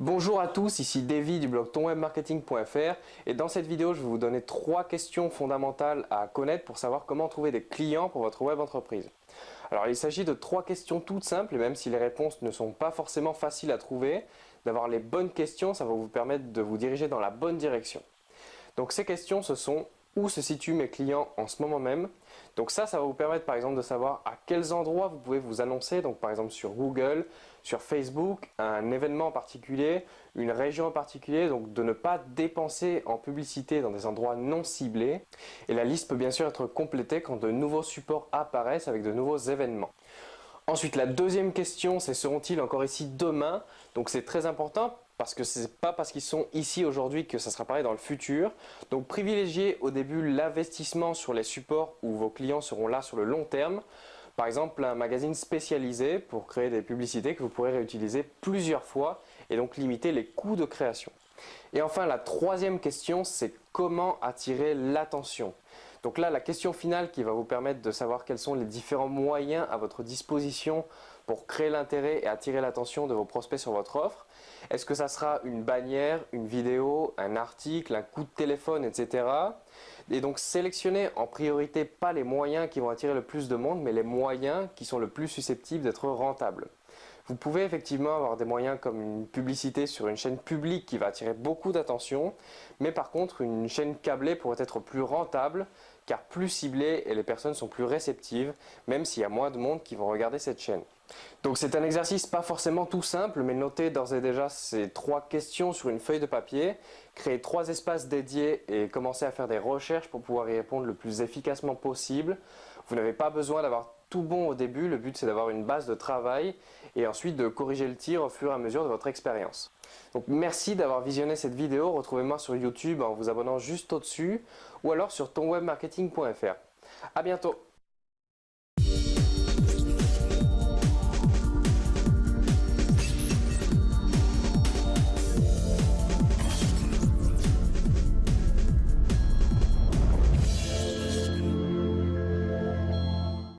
Bonjour à tous, ici Davy du blog tonwebmarketing.fr et dans cette vidéo je vais vous donner trois questions fondamentales à connaître pour savoir comment trouver des clients pour votre web entreprise. Alors il s'agit de trois questions toutes simples et même si les réponses ne sont pas forcément faciles à trouver, d'avoir les bonnes questions ça va vous permettre de vous diriger dans la bonne direction. Donc ces questions ce sont où se situent mes clients en ce moment même. Donc ça, ça va vous permettre par exemple de savoir à quels endroits vous pouvez vous annoncer, donc par exemple sur Google, sur Facebook, un événement en particulier, une région en particulier, donc de ne pas dépenser en publicité dans des endroits non ciblés. Et la liste peut bien sûr être complétée quand de nouveaux supports apparaissent avec de nouveaux événements. Ensuite, la deuxième question, c'est seront-ils encore ici demain? Donc c'est très important parce que ce n'est pas parce qu'ils sont ici aujourd'hui que ça sera pareil dans le futur. Donc privilégiez au début l'investissement sur les supports où vos clients seront là sur le long terme. Par exemple, un magazine spécialisé pour créer des publicités que vous pourrez réutiliser plusieurs fois et donc limiter les coûts de création. Et enfin, la troisième question, c'est comment attirer l'attention. Donc là, la question finale qui va vous permettre de savoir quels sont les différents moyens à votre disposition pour créer l'intérêt et attirer l'attention de vos prospects sur votre offre. Est-ce que ça sera une bannière, une vidéo, un article, un coup de téléphone, etc. Et donc sélectionnez en priorité pas les moyens qui vont attirer le plus de monde, mais les moyens qui sont le plus susceptibles d'être rentables. Vous pouvez effectivement avoir des moyens comme une publicité sur une chaîne publique qui va attirer beaucoup d'attention, mais par contre une chaîne câblée pourrait être plus rentable car plus ciblée et les personnes sont plus réceptives, même s'il y a moins de monde qui vont regarder cette chaîne. Donc c'est un exercice pas forcément tout simple, mais notez d'ores et déjà ces trois questions sur une feuille de papier, créez trois espaces dédiés et commencez à faire des recherches pour pouvoir y répondre le plus efficacement possible. Vous n'avez pas besoin d'avoir tout bon au début, le but c'est d'avoir une base de travail et ensuite de corriger le tir au fur et à mesure de votre expérience. Donc merci d'avoir visionné cette vidéo, retrouvez-moi sur YouTube en vous abonnant juste au-dessus ou alors sur tonwebmarketing.fr. A bientôt